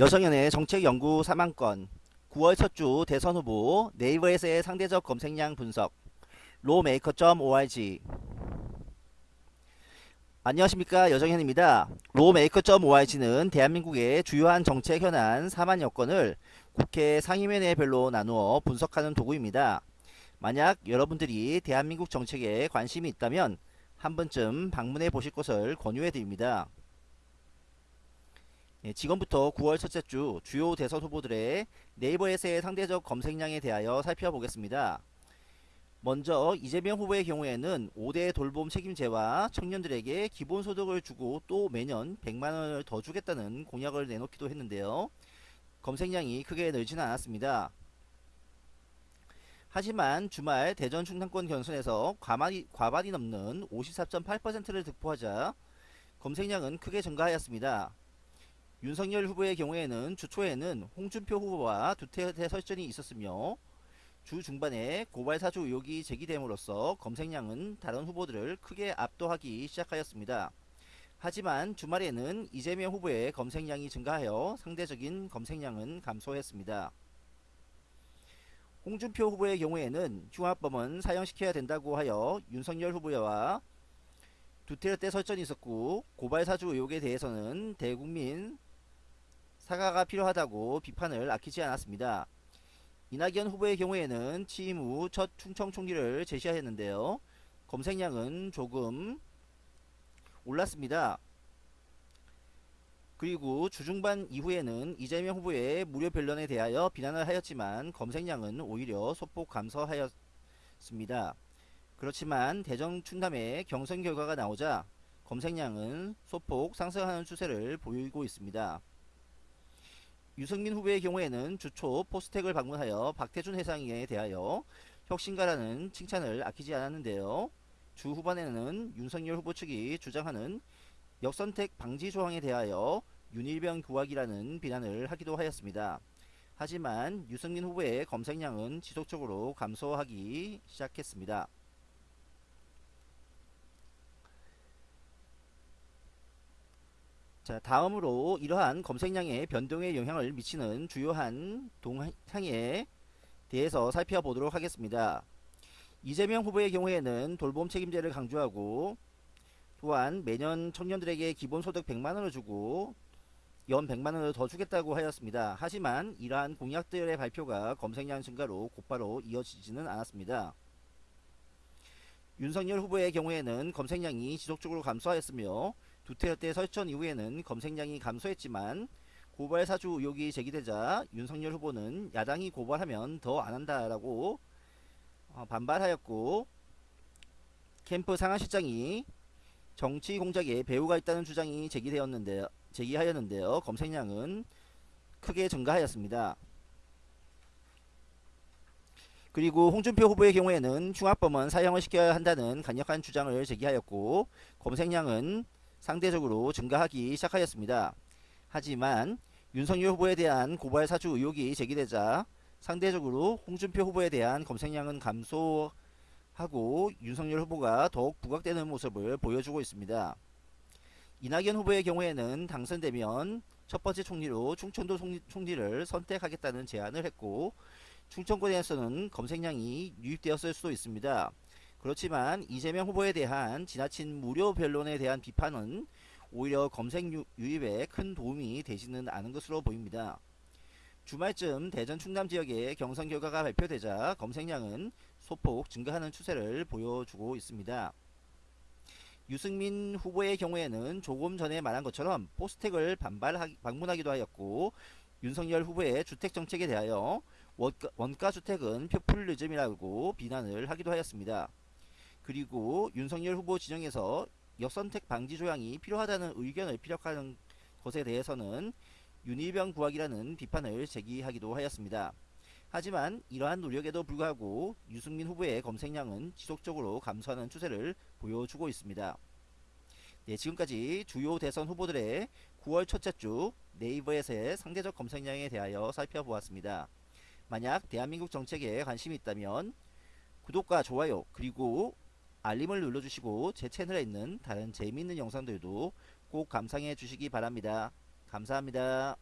여성연의 정책연구 3만건 9월 첫 주 대선 후보 네이버에서의 상대적 검색량 분석 로메이커.org 안녕하십니까 여정현입니다. 로메이커.org는 대한민국의 주요한 정책 현안 4만여 건을 국회 상임위원회별로 나누어 분석하는 도구입니다. 만약 여러분들이 대한민국 정책에 관심이 있다면 한 번쯤 방문해 보실 것을 권유해 드립니다. 예, 지금부터 9월 첫째 주 주요 대선 후보들의 네이버에서의 상대적 검색량에 대하여 살펴보겠습니다. 먼저 이재명 후보의 경우에는 5대 돌봄 책임제와 청년들에게 기본소득을 주고 또 매년 100만원을 더 주겠다는 공약을 내놓기도 했는데요. 검색량이 크게 늘지는 않았습니다. 하지만 주말 대전 충남권 경선에서 과반이, 과반이 넘는 54.8%를 득표하자 검색량은 크게 증가하였습니다. 윤석열 후보의 경우에는 주 초에는 홍준표 후보와 두테르테 설전이 있었으며 주 중반에 고발 사주 의혹이 제기됨으로써 검색량은 다른 후보들을 크게 압도하기 시작하였습니다. 하지만 주말에는 이재명 후보의 검색량이 증가하여 상대적인 검색량은 감소했습니다. 홍준표 후보의 경우에는 흉악범은 사형시켜야 된다고 하여 윤석열 후보와 두테르테 설전이 있었고 고발 사주 의혹에 대해서는 대국민 사과가 필요하다고 비판을 아끼지 않았습니다. 이낙연 후보의 경우에는 취임 후 첫 충청 총리를 제시하였는데요. 검색량은 조금 올랐습니다. 그리고 주중반 이후에는 이재명 후보의 무료 변론에 대하여 비난을 하였지만 검색량은 오히려 소폭 감소하였습니다. 그렇지만 대전 충남의 경선 결과가 나오자 검색량은 소폭 상승하는 추세를 보이고 있습니다. 유승민 후보의 경우에는 주초 포스텍을 방문하여 박태준 회장에 대하여 혁신가라는 칭찬을 아끼지 않았는데요. 주 후반에는 윤석열 후보 측이 주장하는 역선택 방지 조항에 대하여 윤일병 구하기라는 비난을 하기도 하였습니다. 하지만 유승민 후보의 검색량은 지속적으로 감소하기 시작했습니다. 자 다음으로 이러한 검색량의 변동에 영향을 미치는 주요한 동향에 대해서 살펴보도록 하겠습니다. 이재명 후보의 경우에는 돌봄 책임제를 강조하고 또한 매년 청년들에게 기본소득 100만원을 주고 연 100만원을 더 주겠다고 하였습니다. 하지만 이러한 공약들의 발표가 검색량 증가로 곧바로 이어지지는 않았습니다. 윤석열 후보의 경우에는 검색량이 지속적으로 감소하였으며 두테르테 설전 이후에는 검색량이 감소했지만 고발 사주 의혹이 제기되자 윤석열 후보는 야당이 고발하면 더 안한다라고 어, 반발하였고 캠프 상하실장이 정치 공작에 배후가 있다는 주장이 제기되었는데 제기하였는데요. 검색량은 크게 증가하였습니다. 그리고 홍준표 후보의 경우에는 흉악범은 사형을 시켜야 한다는 강력한 주장을 제기하였고 검색량은 상대적으로 증가하기 시작하였습니다. 하지만 윤석열 후보에 대한 고발 사주 의혹이 제기되자 상대적으로 홍준표 후보에 대한 검색량은 감소하고 윤석열 후보가 더욱 부각되는 모습을 보여주고 있습니다. 이낙연 후보의 경우에는 당선되면 첫 번째 총리로 충청도 총리를 선택하겠다는 제안을 했고 충청권에서는 검색량이 유입되었을 수도 있습니다. 그렇지만 이재명 후보에 대한 지나친 무료 변론에 대한 비판은 오히려 검색 유입에 큰 도움이 되지는 않은 것으로 보입니다. 주말쯤 대전 충남 지역의 경선 결과가 발표되자 검색량은 소폭 증가하는 추세를 보여주고 있습니다. 유승민 후보의 경우에는 조금 전에 말한 것처럼 포스텍을 반발 방문하기도 하였고 윤석열 후보의 주택정책에 대하여 원가, 원가주택은 표퓰리즘이라고 비난을 하기도 하였습니다. 그리고 윤석열 후보 진영에서 역선택 방지 조항이 필요하다는 의견을 피력하는 것에 대해서는 윤희병 구하기라는 비판을 제기하기도 하였습니다. 하지만 이러한 노력에도 불구하고 유승민 후보의 검색량은 지속적으로 감소하는 추세를 보여주고 있습니다. 네, 지금까지 주요 대선 후보들의 9월 첫째 주 네이버에서의 상대적 검색량에 대하여 살펴보았습니다. 만약 대한민국 정책에 관심이 있다면 구독과 좋아요 그리고 알림을 눌러주시고 제 채널에 있는 다른 재미있는 영상들도 꼭 감상해 주시기 바랍니다. 감사합니다.